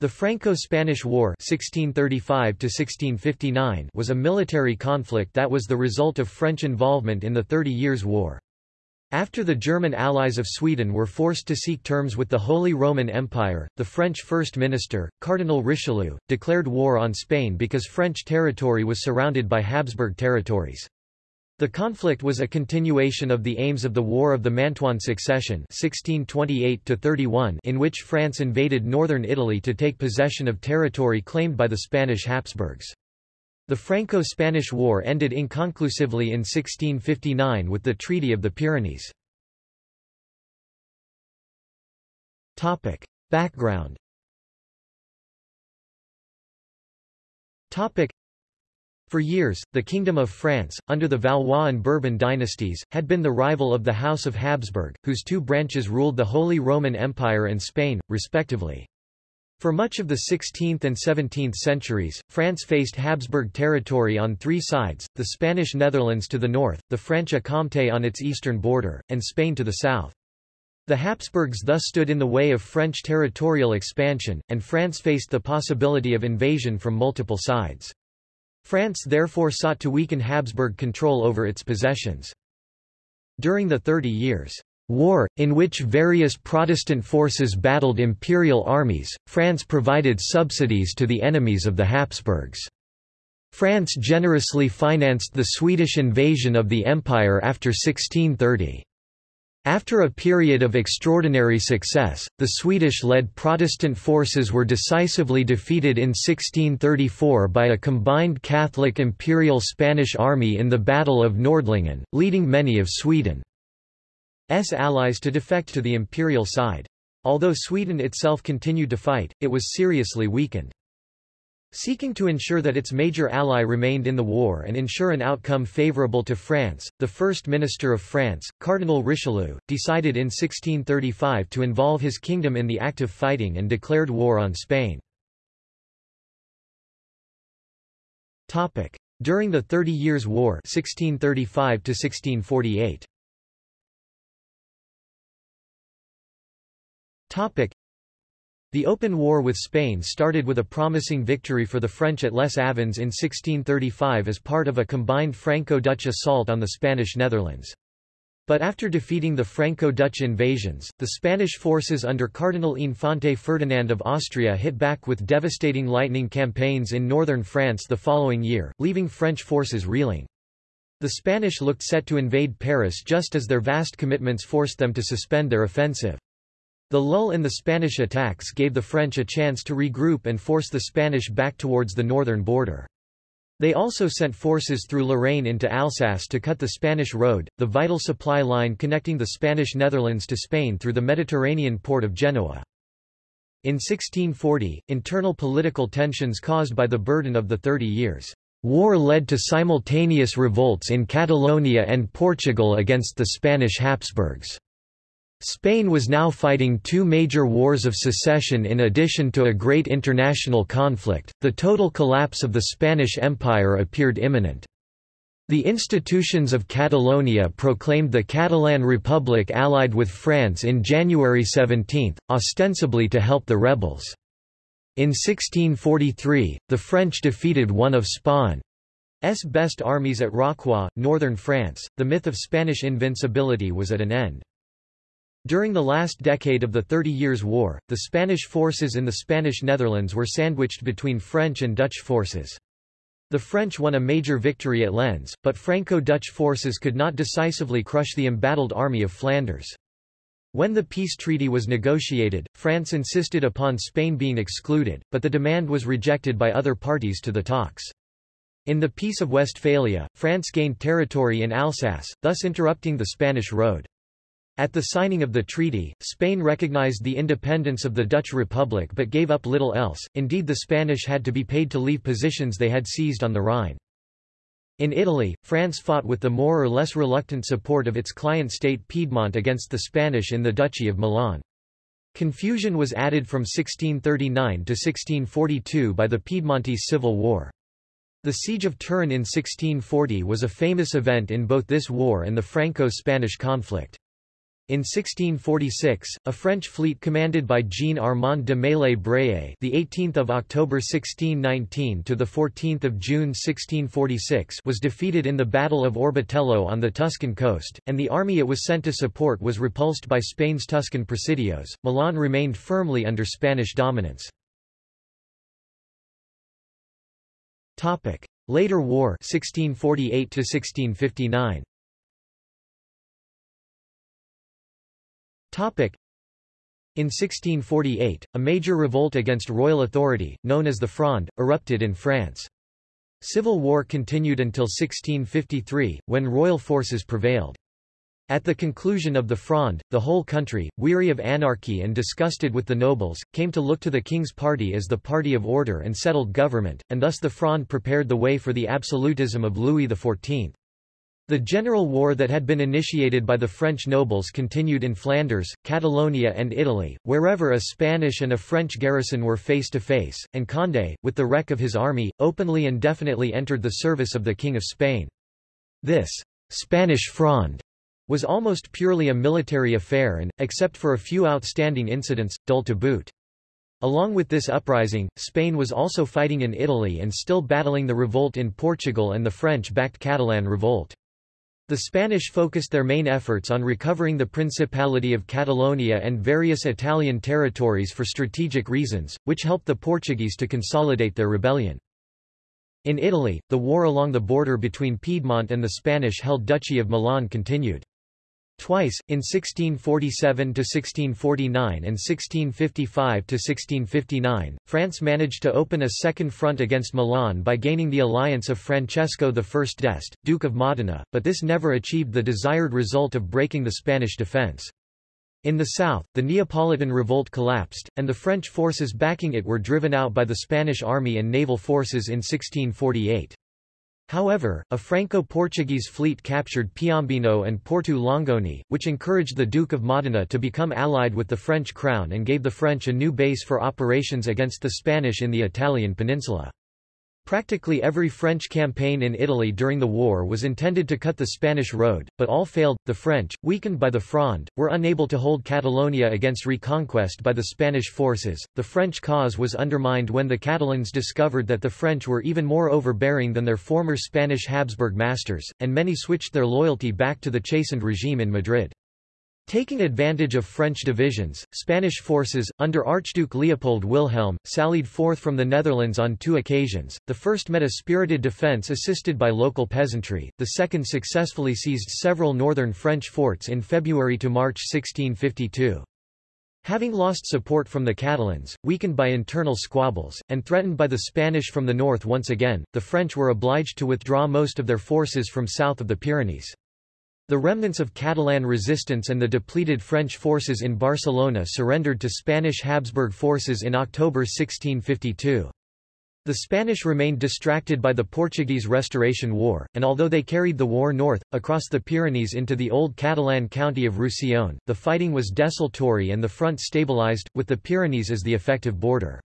The Franco-Spanish War 1635 was a military conflict that was the result of French involvement in the Thirty Years' War. After the German allies of Sweden were forced to seek terms with the Holy Roman Empire, the French First Minister, Cardinal Richelieu, declared war on Spain because French territory was surrounded by Habsburg territories. The conflict was a continuation of the aims of the War of the Mantuan Succession 1628 in which France invaded northern Italy to take possession of territory claimed by the Spanish Habsburgs. The Franco-Spanish War ended inconclusively in 1659 with the Treaty of the Pyrenees. Topic. Background Topic. For years, the Kingdom of France, under the Valois and Bourbon dynasties, had been the rival of the House of Habsburg, whose two branches ruled the Holy Roman Empire and Spain, respectively. For much of the 16th and 17th centuries, France faced Habsburg territory on three sides, the Spanish Netherlands to the north, the Franche-Comté on its eastern border, and Spain to the south. The Habsburgs thus stood in the way of French territorial expansion, and France faced the possibility of invasion from multiple sides. France therefore sought to weaken Habsburg control over its possessions. During the Thirty Years' War, in which various Protestant forces battled imperial armies, France provided subsidies to the enemies of the Habsburgs. France generously financed the Swedish invasion of the empire after 1630. After a period of extraordinary success, the Swedish-led Protestant forces were decisively defeated in 1634 by a combined Catholic Imperial Spanish army in the Battle of Nordlingen, leading many of Sweden's allies to defect to the imperial side. Although Sweden itself continued to fight, it was seriously weakened. Seeking to ensure that its major ally remained in the war and ensure an outcome favorable to France, the First Minister of France, Cardinal Richelieu, decided in 1635 to involve his kingdom in the active fighting and declared war on Spain. During the Thirty Years' War 1635 -1648. The open war with Spain started with a promising victory for the French at Les Avins in 1635 as part of a combined Franco-Dutch assault on the Spanish Netherlands. But after defeating the Franco-Dutch invasions, the Spanish forces under Cardinal Infante Ferdinand of Austria hit back with devastating lightning campaigns in northern France the following year, leaving French forces reeling. The Spanish looked set to invade Paris just as their vast commitments forced them to suspend their offensive. The lull in the Spanish attacks gave the French a chance to regroup and force the Spanish back towards the northern border. They also sent forces through Lorraine into Alsace to cut the Spanish road, the vital supply line connecting the Spanish Netherlands to Spain through the Mediterranean port of Genoa. In 1640, internal political tensions caused by the burden of the Thirty Years' War led to simultaneous revolts in Catalonia and Portugal against the Spanish Habsburgs. Spain was now fighting two major wars of secession in addition to a great international conflict, the total collapse of the Spanish Empire appeared imminent. The institutions of Catalonia proclaimed the Catalan Republic allied with France in January 17, ostensibly to help the rebels. In 1643, the French defeated one of Spain's best armies at Rocroi, northern France. The myth of Spanish invincibility was at an end. During the last decade of the Thirty Years' War, the Spanish forces in the Spanish Netherlands were sandwiched between French and Dutch forces. The French won a major victory at Lens, but Franco-Dutch forces could not decisively crush the embattled army of Flanders. When the peace treaty was negotiated, France insisted upon Spain being excluded, but the demand was rejected by other parties to the talks. In the Peace of Westphalia, France gained territory in Alsace, thus interrupting the Spanish road. At the signing of the treaty, Spain recognized the independence of the Dutch Republic but gave up little else, indeed the Spanish had to be paid to leave positions they had seized on the Rhine. In Italy, France fought with the more or less reluctant support of its client state Piedmont against the Spanish in the Duchy of Milan. Confusion was added from 1639 to 1642 by the Piedmontese Civil War. The Siege of Turin in 1640 was a famous event in both this war and the Franco-Spanish conflict. In 1646, a French fleet commanded by Jean-Armand de Maillé-Brézé, the 18th of October 1619 to the 14th of June 1646, was defeated in the Battle of Orbetello on the Tuscan coast, and the army it was sent to support was repulsed by Spain's Tuscan presidios. Milan remained firmly under Spanish dominance. Topic: Later War 1648 to 1659. In 1648, a major revolt against royal authority, known as the Fronde, erupted in France. Civil war continued until 1653, when royal forces prevailed. At the conclusion of the Fronde, the whole country, weary of anarchy and disgusted with the nobles, came to look to the king's party as the party of order and settled government, and thus the Fronde prepared the way for the absolutism of Louis XIV. The general war that had been initiated by the French nobles continued in Flanders, Catalonia and Italy, wherever a Spanish and a French garrison were face to face, and Condé, with the wreck of his army, openly and definitely entered the service of the King of Spain. This Spanish Fronde was almost purely a military affair and, except for a few outstanding incidents, dull to boot. Along with this uprising, Spain was also fighting in Italy and still battling the revolt in Portugal and the French-backed Catalan revolt. The Spanish focused their main efforts on recovering the Principality of Catalonia and various Italian territories for strategic reasons, which helped the Portuguese to consolidate their rebellion. In Italy, the war along the border between Piedmont and the Spanish-held Duchy of Milan continued. Twice, in 1647–1649 and 1655–1659, France managed to open a second front against Milan by gaining the alliance of Francesco I d'Este, Duke of Modena, but this never achieved the desired result of breaking the Spanish defense. In the south, the Neapolitan revolt collapsed, and the French forces backing it were driven out by the Spanish army and naval forces in 1648. However, a Franco-Portuguese fleet captured Piombino and Porto Longone, which encouraged the Duke of Modena to become allied with the French crown and gave the French a new base for operations against the Spanish in the Italian peninsula. Practically every French campaign in Italy during the war was intended to cut the Spanish road, but all failed. The French, weakened by the Fronde, were unable to hold Catalonia against reconquest by the Spanish forces. The French cause was undermined when the Catalans discovered that the French were even more overbearing than their former Spanish Habsburg masters, and many switched their loyalty back to the chastened regime in Madrid. Taking advantage of French divisions, Spanish forces, under Archduke Leopold Wilhelm, sallied forth from the Netherlands on two occasions, the first met a spirited defence assisted by local peasantry, the second successfully seized several northern French forts in February to March 1652. Having lost support from the Catalans, weakened by internal squabbles, and threatened by the Spanish from the north once again, the French were obliged to withdraw most of their forces from south of the Pyrenees. The remnants of Catalan resistance and the depleted French forces in Barcelona surrendered to Spanish Habsburg forces in October 1652. The Spanish remained distracted by the Portuguese Restoration War, and although they carried the war north, across the Pyrenees into the old Catalan county of Roussillon, the fighting was desultory and the front stabilized, with the Pyrenees as the effective border.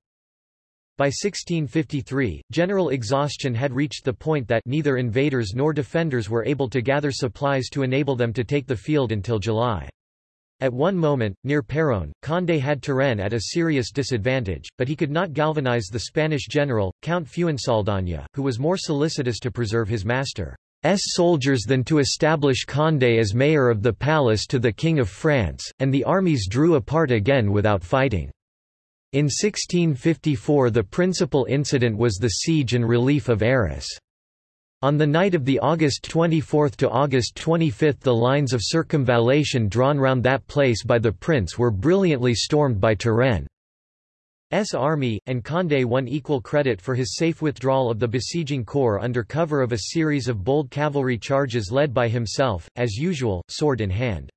By 1653, general exhaustion had reached the point that neither invaders nor defenders were able to gather supplies to enable them to take the field until July. At one moment, near Peronne, Condé had Turenne at a serious disadvantage, but he could not galvanize the Spanish general, Count Fuensaldaña, who was more solicitous to preserve his master's soldiers than to establish Condé as mayor of the palace to the King of France, and the armies drew apart again without fighting. In 1654 the principal incident was the siege and relief of Arras. On the night of the August 24 to August 25 the lines of circumvallation drawn round that place by the prince were brilliantly stormed by Turenne's army, and Condé won equal credit for his safe withdrawal of the besieging corps under cover of a series of bold cavalry charges led by himself, as usual, sword in hand.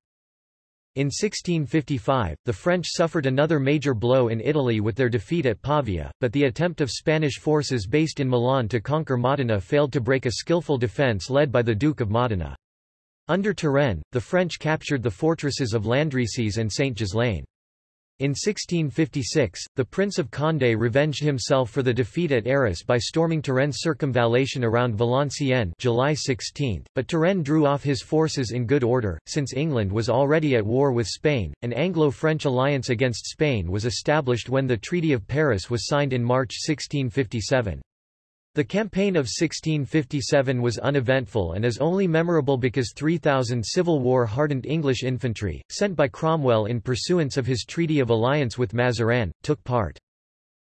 In 1655, the French suffered another major blow in Italy with their defeat at Pavia, but the attempt of Spanish forces based in Milan to conquer Modena failed to break a skillful defence led by the Duke of Modena. Under Turenne, the French captured the fortresses of Landrecies and Saint-Ghislain. In 1656, the Prince of Condé revenged himself for the defeat at Arras by storming Turenne's circumvallation around Valenciennes July 16, but Turenne drew off his forces in good order, since England was already at war with Spain. An Anglo-French alliance against Spain was established when the Treaty of Paris was signed in March 1657. The campaign of 1657 was uneventful and is only memorable because 3,000 Civil War-hardened English infantry, sent by Cromwell in pursuance of his Treaty of Alliance with Mazarin, took part.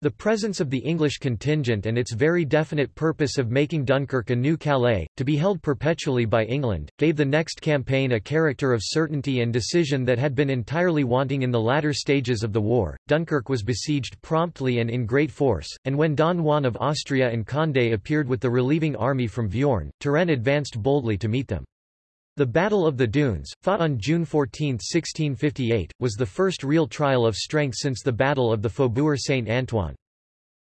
The presence of the English contingent and its very definite purpose of making Dunkirk a new Calais, to be held perpetually by England, gave the next campaign a character of certainty and decision that had been entirely wanting in the latter stages of the war. Dunkirk was besieged promptly and in great force, and when Don Juan of Austria and Condé appeared with the relieving army from Veurne, Turenne advanced boldly to meet them. The Battle of the Dunes, fought on June 14, 1658, was the first real trial of strength since the Battle of the Faubourg Saint-Antoine.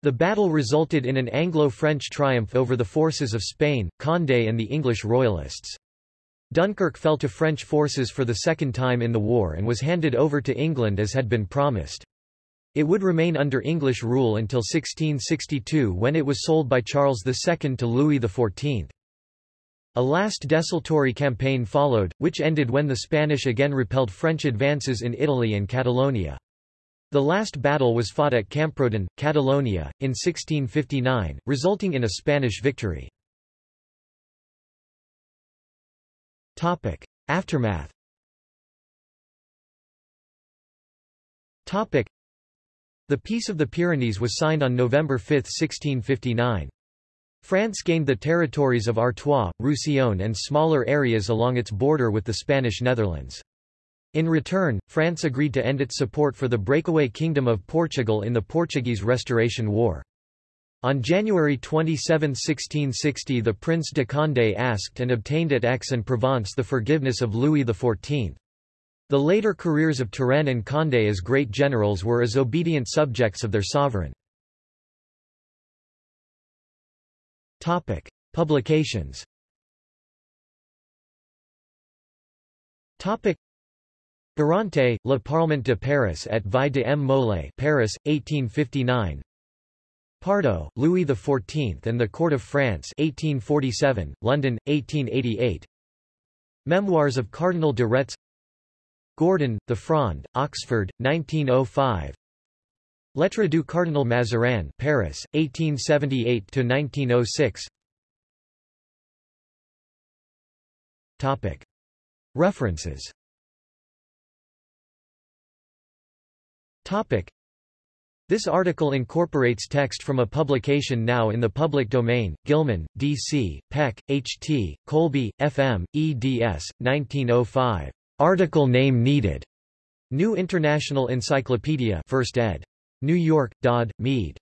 The battle resulted in an Anglo-French triumph over the forces of Spain, Condé and the English royalists. Dunkirk fell to French forces for the second time in the war and was handed over to England as had been promised. It would remain under English rule until 1662 when it was sold by Charles II to Louis XIV. A last desultory campaign followed, which ended when the Spanish again repelled French advances in Italy and Catalonia. The last battle was fought at Camprodon, Catalonia, in 1659, resulting in a Spanish victory. Aftermath The Peace of the Pyrenees was signed on November 5, 1659. France gained the territories of Artois, Roussillon and smaller areas along its border with the Spanish Netherlands. In return, France agreed to end its support for the breakaway Kingdom of Portugal in the Portuguese Restoration War. On January 27, 1660 the Prince de Condé asked and obtained at Aix-en-Provence the forgiveness of Louis XIV. The later careers of Turenne and Condé as great generals were as obedient subjects of their sovereign. Topic: Publications. Topic: Le Parlement de Paris at Vie de M. Molé, Paris, 1859. Pardoe, Louis XIV and the Court of France 1847, London, 1888 Memoirs of Cardinal de Retz Gordon, The Fronde, Oxford, 1905 Lettre du Cardinal Mazarin Paris, 1878 to 1906. References This article incorporates text from a publication now in the public domain, Gilman, D.C., Peck, H.T., Colby, F.M., eds. 1905. Article name needed. New International Encyclopedia 1st ed. New York, Dodd, Mead.